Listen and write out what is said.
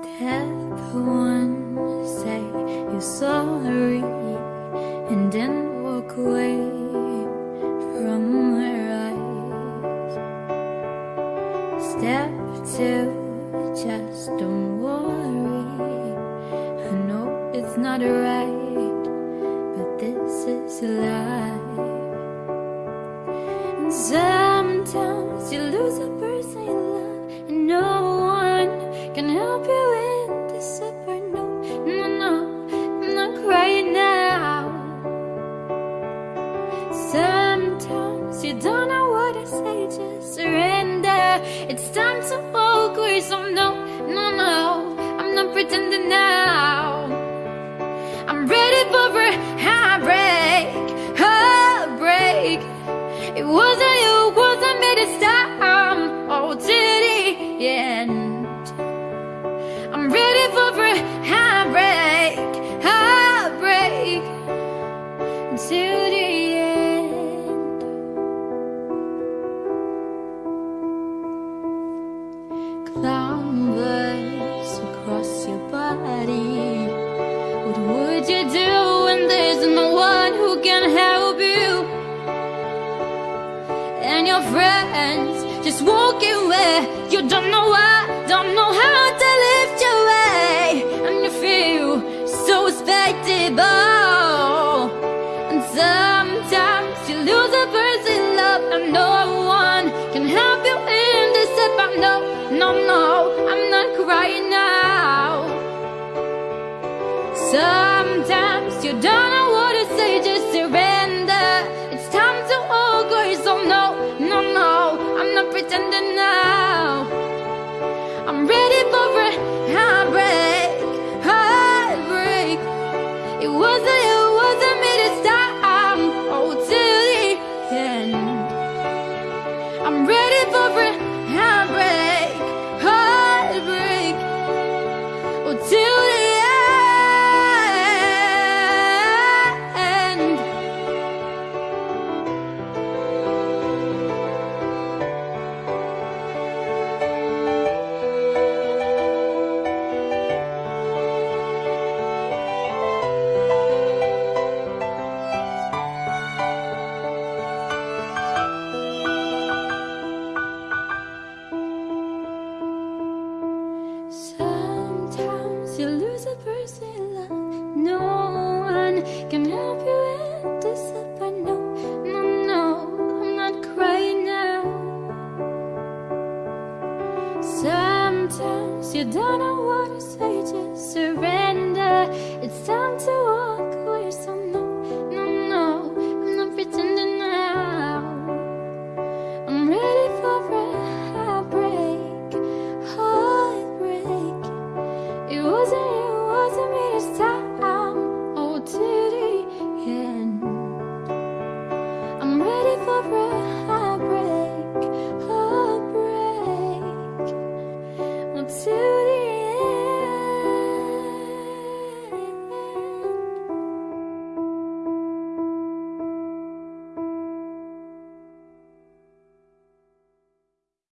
Step one, say you're sorry and then walk away from my eyes. Step two, just don't worry. I know it's not right, but this is life. You no, no, no. I'm not crying now. Sometimes you don't know what to say, just surrender. It's time to walk away. No, no, no, I'm not pretending now. I'm ready for a heartbreak, heartbreak. It wasn't What would you do when there's no one who can help you? And your friends just walk away. You don't know why, don't know how to Sometimes you don't know what to say, just surrender. It's time to all go. So no, no, no, I'm not pretending now. I'm ready for a heartbreak, heartbreak. It wasn't you, wasn't me this time. Oh, till the end. I'm ready for a can help you end this up. I know, no, no, I'm not crying now. Sometimes you don't know what to say, just surrender. It's time to